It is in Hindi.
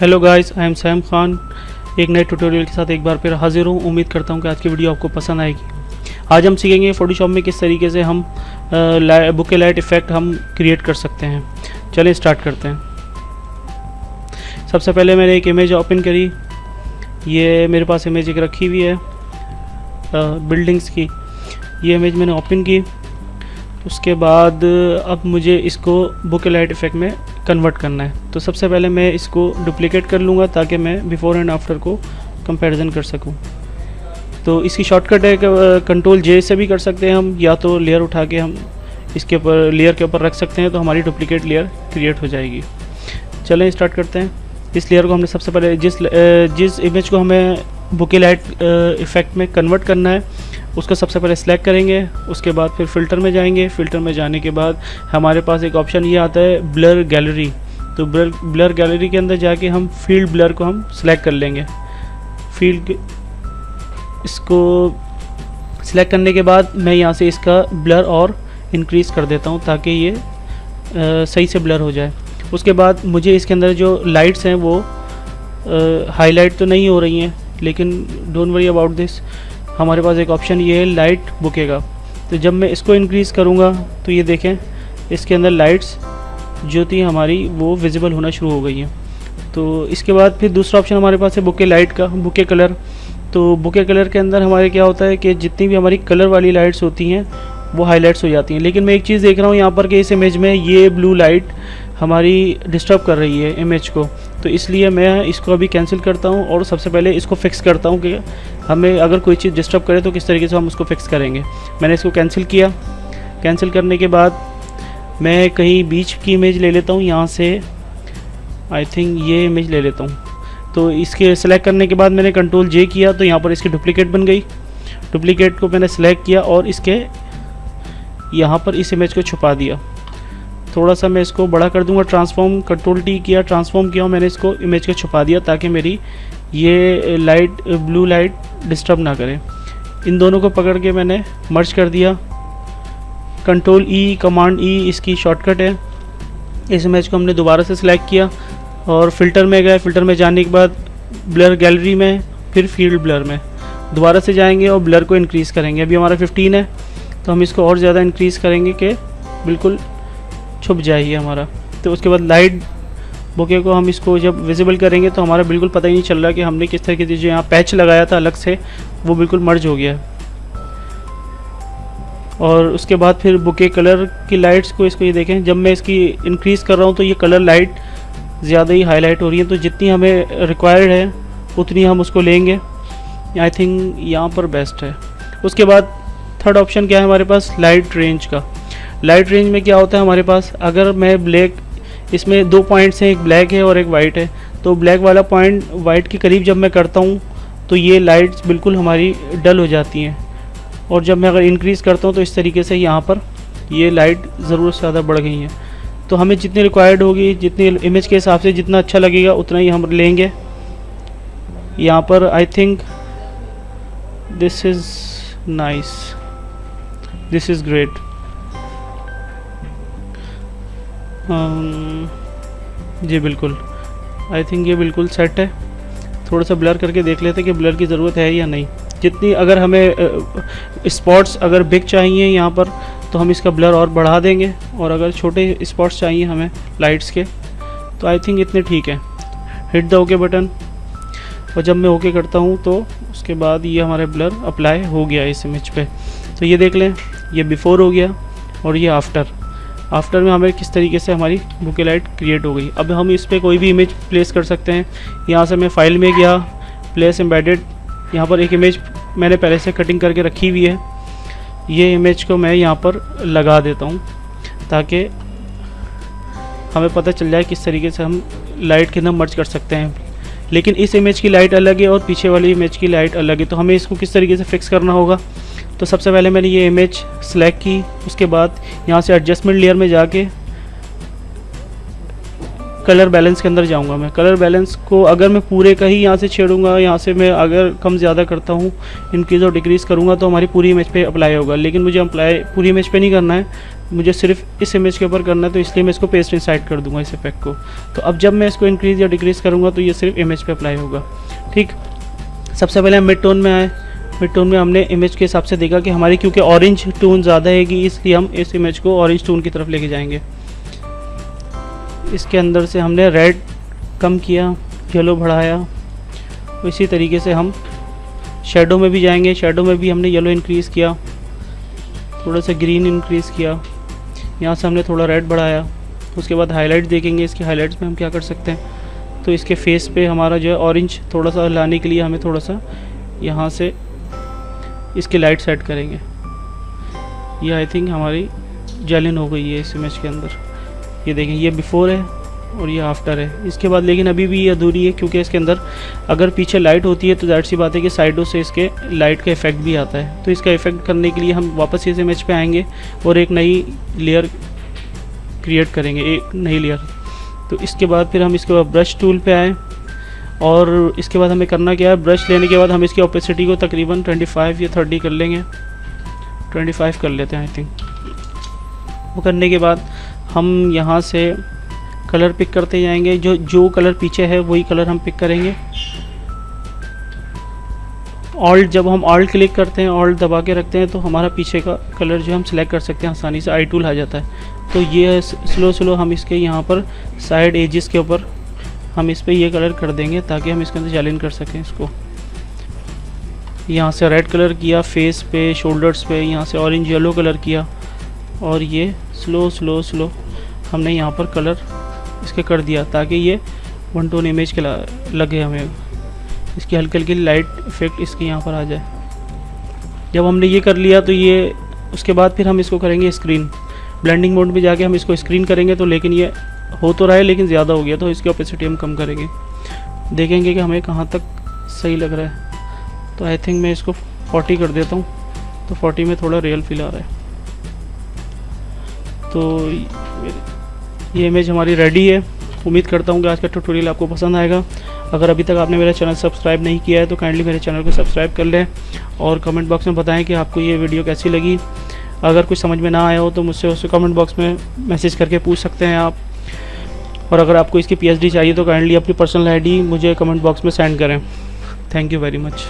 Hello guys I am Sam Khan एक नए ट्यूटोरियल के साथ एक बार फिर हाजिर हूँ। उम्मीद करता हूँ कि आज की वीडियो आपको पसंद आएगी। आज हम सीखेंगे फोटोशॉप में किस तरीके से हम बुके लाइट इफ़ेक्ट हम क्रिएट कर सकते हैं। चलिए स्टार्ट करते हैं। सबसे पहले मैंने एक इमेज ओपन करी। ये मेरे पास इमेज एक रखी हुई है बिल्डिंग्स की। ये इमेज मैंने ओपन की। उसके बाद अब मुझे इसको बुक लाइट इफ़ेक्ट में कन्वर्ट करना है। तो सबसे पहले मैं इसको डुप्लिकेट कर लूँगा ताकि मैं बिफोर एंड आफ्टर को कंपैरिजन कर सकूँ। तो इसकी शॉर्टकट है कंट्रोल जे से भी कर सकते हैं हम, या तो लेयर उठा के हम इसके ऊपर लेयर के ऊपर रख सकते हैं तो हमारी डुप्लीकेट लेयर क्रिएट हो जाएगी। चलें स्टार्ट करते हैं। इस लेयर को हमने सबसे पहले, जिस जिस इमेज को हमें बुके लाइट इफ़ेक्ट में कन्वर्ट करना है उसको सबसे पहले सेलेक्ट करेंगे उसके बाद फिर फ़िल्टर में जाएँगे। फ़िल्टर में जाने के बाद हमारे पास एक ऑप्शन ये आता है ब्लर गैलरी तो ब्लर ब्लर गैलरी के अंदर जाके हम फ़ील्ड ब्लर को हम सेलेक्ट कर लेंगे। फ़ील्ड इसको सिलेक्ट करने के बाद मैं यहाँ से इसका ब्लर और इंक्रीज़ कर देता हूँ ताकि ये आ, सही से ब्लर हो जाए। उसके बाद मुझे इसके अंदर जो लाइट्स हैं वो हाईलाइट तो नहीं हो रही हैं लेकिन डोंट वरी अबाउट दिस हमारे पास एक ऑप्शन ये है लाइट बुके का तो जब मैं इसको इंक्रीज़ करूँगा तो ये देखें, इसके अंदर लाइट्स जो थी हमारी, वो विजिबल होना शुरू हो गई हैं। तो इसके बाद फिर दूसरा ऑप्शन हमारे पास है बुके लाइट का बुके कलर तो बुके कलर के अंदर हमारे क्या होता है कि जितनी भी हमारी कलर वाली लाइट्स होती हैं, वो हाईलाइट्स हो जाती हैं। लेकिन मैं एक चीज़ देख रहा हूँ यहाँ पर कि इस इमेज में ये ब्लू लाइट हमारी डिस्टर्ब कर रही है इमेज को। तो इसलिए मैं इसको अभी कैंसिल करता हूँ और सबसे पहले इसको फिक्स करता हूँ कि हमें अगर कोई चीज़ डिस्टर्ब करे तो किस तरीके से हम उसको फिक्स करेंगे। मैंने इसको कैंसिल किया। कैंसिल करने के बाद मैं कहीं बीच की इमेज ले लेता हूँ, यहाँ से आई थिंक ये इमेज ले लेता हूँ। तो इसके सेलेक्ट करने के बाद मैंने कंट्रोल जे किया तो यहाँ पर इसकी डुप्लीकेट बन गई। डुप्लीकेट को मैंने सेलेक्ट किया और इसके यहाँ पर इस इमेज को छुपा दिया। थोड़ा सा मैं इसको बड़ा कर दूँगा ट्रांसफॉर्म कंट्रोल टी किया ट्रांसफॉर्म किया और मैंने इसको इमेज को छुपा दिया ताकि मेरी ये लाइट ब्लू लाइट डिस्टर्ब ना करे। इन दोनों को पकड़ के मैंने मर्ज कर दिया। कंट्रोल ई कमांड ई इसकी शॉर्टकट है। इस इमेज को हमने दोबारा से सिलेक्ट किया और फ़िल्टर में गए। फ़िल्टर में जाने के बाद ब्लर गैलरी में, फिर फ़ील्ड ब्लर में। दोबारा से जाएँगे और ब्लर को इंक्रीज़ करेंगे। अभी हमारा 15 है तो हम इसको और ज़्यादा इंक्रीज़ करेंगे कि बिल्कुल छुप जाएगी हमारा। तो उसके बाद लाइट बुके को हम इसको जब विजिबल करेंगे तो हमारा बिल्कुल पता ही नहीं चल रहा कि हमने किस तरीके से जो यहाँ पैच लगाया था अलग से, वो बिल्कुल मर्ज हो गया और उसके बाद फिर बुके कलर की लाइट्स को इसको ये देखें, जब मैं इसकी इंक्रीज़ कर रहा हूँ तो ये कलर लाइट ज़्यादा ही हाईलाइट हो रही है। तो जितनी हमें रिक्वायर्ड है, उतनी हम उसको लेंगे। आई थिंक यहाँ पर बेस्ट है। उसके बाद थर्ड ऑप्शन क्या है हमारे पास? लाइट रेंज का। लाइट रेंज में क्या होता है हमारे पास? अगर मैं ब्लैक, इसमें दो पॉइंट्स हैं, एक ब्लैक है और एक वाइट है। तो ब्लैक वाला पॉइंट वाइट के करीब जब मैं करता हूँ तो ये लाइट्स बिल्कुल हमारी डल हो जाती हैं। और जब मैं अगर इंक्रीज़ करता हूँ तो इस तरीके से यहाँ पर ये लाइट ज़रूरत से ज़्यादा बढ़ गई हैं। तो हमें जितनी रिक्वायर्ड होगी, जितनी इमेज के हिसाब से जितना अच्छा लगेगा, उतना ही हम लेंगे। यहाँ पर I think this is nice this is great जी बिल्कुल। आई थिंक ये बिल्कुल सेट है। थोड़ा सा ब्लर करके देख लेते हैं कि ब्लर की ज़रूरत है या नहीं। जितनी अगर हमें स्पॉट्स अगर बिग चाहिए यहाँ पर तो हम इसका ब्लर और बढ़ा देंगे। और अगर छोटे स्पॉट्स चाहिए हमें लाइट्स के तो आई थिंक इतने ठीक है। हिट द ओके बटन और जब मैं ओके करता हूँ तो उसके बाद ये हमारे ब्लर अप्लाई हो गया इस इमेज पे। तो ये देख लें, ये बिफ़ोर हो गया और ये आफ्टर आफ्टर में हमें किस तरीके से हमारी बुके लाइट क्रिएट हो गई। अब हम इस पर कोई भी इमेज प्लेस कर सकते हैं। यहाँ से मैं फ़ाइल में गया प्लेस एम्बेडेड यहाँ पर एक इमेज मैंने पहले से कटिंग करके रखी हुई है। ये इमेज को मैं यहाँ पर लगा देता हूँ, ताकि हमें पता चल जाए किस तरीके से हम लाइट के अंदर मर्ज कर सकते हैं। लेकिन इस इमेज की लाइट अलग है और पीछे वाली इमेज की लाइट अलग है तो हमें इसको किस तरीके से फिक्स करना होगा? तो सबसे पहले मैंने ये इमेज सेलेक्ट की, उसके बाद यहाँ से एडजस्टमेंट लेयर में जाके कलर बैलेंस के अंदर जाऊँगा मैं। कलर बैलेंस को अगर मैं पूरे का ही यहाँ से छेड़ूँगा, यहाँ से मैं अगर कम ज़्यादा करता हूँ इंक्रीज़ और डिक्रीज़ करूँगा तो हमारी पूरी इमेज पे अप्लाई होगा। लेकिन मुझे अप्लाई पूरी इमेज पे नहीं करना है, मुझे सिर्फ़ इस इमेज के ऊपर करना है तो इसलिए मैं इसको पेस्ट इंसाइड कर दूँगा इस इफ़ेक्ट को। तो अब जब मैं इसको इंक्रीज़ या डिक्रीज़ करूँगा तो ये सिर्फ़ इमेज पर अप्लाई होगा। ठीक? सबसे पहले हम मिड टोन में आए। मिड टोन में हमने इमेज के हिसाब से देखा कि हमारी क्योंकि ऑरेंज टोन ज़्यादा है कि इसलिए हम इस इमेज को ऑरेंज टोन की तरफ़ लेके जाएँगे। इसके अंदर से हमने रेड कम किया येलो बढ़ाया। इसी तरीके से हम शेडो में भी जाएँगे शेडो में भी हमने येलो इंक्रीज़ किया, थोड़ा सा ग्रीन इंक्रीज़ किया। यहाँ से हमने थोड़ा रेड बढ़ाया। उसके बाद हाईलाइट देखेंगे, इसके हाईलाइट्स में हम क्या कर सकते हैं? तो इसके फेस पे हमारा जो है ऑरेंज थोड़ा सा लाने के लिए हमें थोड़ा सा यहाँ से इसकी लाइट सेट करेंगे। ये आई थिंक हमारी जेलिन हो गई है इस इमेज के अंदर। ये देखें, ये बिफ़ोर है और ये आफ्टर है। इसके बाद लेकिन अभी भी ये अधूरी है क्योंकि इसके अंदर अगर पीछे लाइट होती है तो दैट सी बात है कि साइडों से इसके लाइट का इफ़ेक्ट भी आता है। तो इसका इफ़ेक्ट करने के लिए हम वापस इस इमेज पे आएँगे और एक नई लेयर क्रिएट करेंगे, एक नई लेयर तो इसके बाद फिर हम इसके बाद ब्रश टूल पे आए। और इसके बाद हमें करना क्या है? ब्रश लेने के बाद हम इसकी ओपेसिटी को तकरीबन 25 या 30 कर लेंगे। 25 कर लेते हैं आई थिंक वो करने के बाद हम यहाँ से कलर पिक करते जाएँगे। जो जो कलर पीछे है, वही कलर हम पिक करेंगे। ऑल्ट जब हम ऑल्ट क्लिक करते हैं ऑल्ट दबा के रखते हैं तो हमारा पीछे का कलर जो हम सिलेक्ट कर सकते हैं आसानी से। आई टूल आ जाता है। तो ये स्लो स्लो हम इसके यहाँ पर साइड एजिस के ऊपर हम इस पर ये कलर कर देंगे ताकि हम इसके अंदर चैलेंज कर सकें इसको। यहाँ से रेड कलर किया फेस पे शोल्डर्स पे, यहाँ से ऑरेंज येलो कलर किया और ये स्लो स्लो स्लो हमने यहाँ पर कलर इसके कर दिया ताकि ये वन टोन इमेज के लगे हमें। इसकी हल्की हल्की लाइट इफ़ेक्ट इसके यहाँ पर आ जाए। जब हमने ये कर लिया तो ये, उसके बाद फिर हम इसको करेंगे स्क्रीन ब्लेंडिंग मोड में जाके हम इसको स्क्रीन करेंगे तो लेकिन ये हो तो रहा है, लेकिन ज़्यादा हो गया तो इसकी ओपेसिटी हम कम करेंगे। देखेंगे कि हमें कहाँ तक सही लग रहा है। तो आई थिंक मैं इसको 40 कर देता हूँ। तो 40 में थोड़ा रियल फील आ रहा है। तो ये इमेज हमारी रेडी है। उम्मीद करता हूँ कि आज का ट्यूटोरियल आपको पसंद आएगा। अगर अभी तक आपने मेरा चैनल सब्सक्राइब नहीं किया है तो काइंडली मेरे चैनल को सब्सक्राइब कर लें और कमेंट बॉक्स में बताएँ कि आपको ये वीडियो कैसी लगी। अगर कुछ समझ में ना आया हो तो मुझसे उसे कमेंट बॉक्स में मैसेज करके पूछ सकते हैं आप। और अगर आपको इसकी पी चाहिए तो काइंडली अपनी पर्सनल आईडी मुझे कमेंट बॉक्स में सेंड करें। Thank you very much